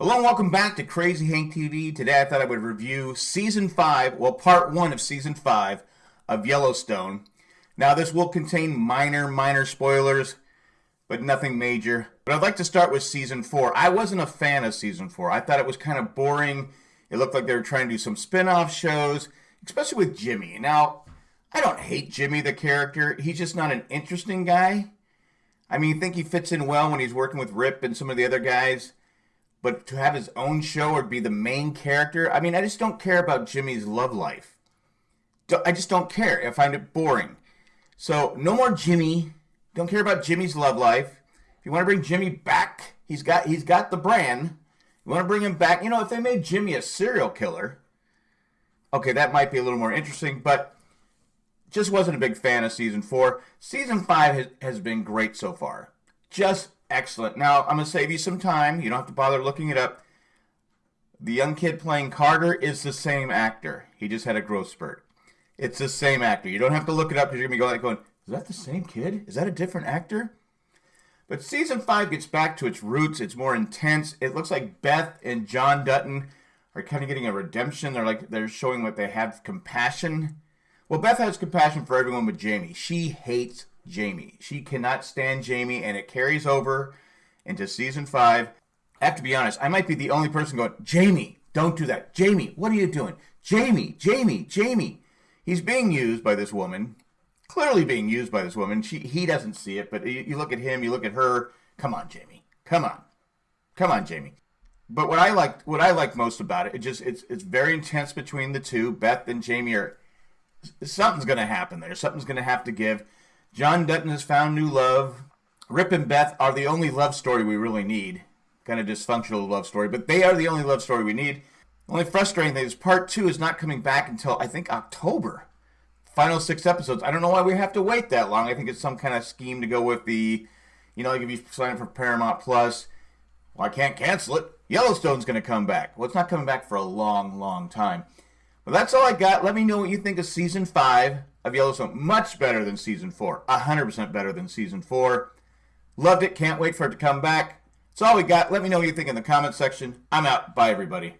Hello and welcome back to Crazy Hank TV. Today I thought I would review season 5, well, part 1 of season 5 of Yellowstone. Now, this will contain minor, minor spoilers, but nothing major. But I'd like to start with season 4. I wasn't a fan of season 4. I thought it was kind of boring. It looked like they were trying to do some spin off shows, especially with Jimmy. Now, I don't hate Jimmy, the character. He's just not an interesting guy. I mean, I think he fits in well when he's working with Rip and some of the other guys but to have his own show or be the main character, I mean, I just don't care about Jimmy's love life. I just don't care. I find it boring. So, no more Jimmy. Don't care about Jimmy's love life. If you want to bring Jimmy back, he's got he's got the brand. You want to bring him back? You know, if they made Jimmy a serial killer, okay, that might be a little more interesting, but just wasn't a big fan of season 4. Season 5 has, has been great so far. Just excellent. Now, I'm going to save you some time. You don't have to bother looking it up. The young kid playing Carter is the same actor. He just had a growth spurt. It's the same actor. You don't have to look it up because you're going to be going, going, is that the same kid? Is that a different actor? But season five gets back to its roots. It's more intense. It looks like Beth and John Dutton are kind of getting a redemption. They're like they're showing what they have compassion. Well, Beth has compassion for everyone but Jamie. She hates Jamie. She cannot stand Jamie, and it carries over into season five. I have to be honest, I might be the only person going, Jamie, don't do that. Jamie, what are you doing? Jamie, Jamie, Jamie. He's being used by this woman, clearly being used by this woman. She, he doesn't see it, but you, you look at him, you look at her. Come on, Jamie. Come on. Come on, Jamie. But what I liked, what I liked most about it, it just it's it's very intense between the two. Beth and Jamie are something's going to happen there. Something's going to have to give. John Dutton has found new love. Rip and Beth are the only love story we really need. Kind of dysfunctional love story, but they are the only love story we need. The only frustrating thing is part two is not coming back until I think October. Final six episodes. I don't know why we have to wait that long. I think it's some kind of scheme to go with the, you know, like if you sign up for Paramount Plus, well, I can't cancel it. Yellowstone's going to come back. Well, it's not coming back for a long, long time. But that's all I got. Let me know what you think of season five of Yellowstone. Much better than season four. 100% better than season four. Loved it. Can't wait for it to come back. That's all we got. Let me know what you think in the comment section. I'm out. Bye, everybody.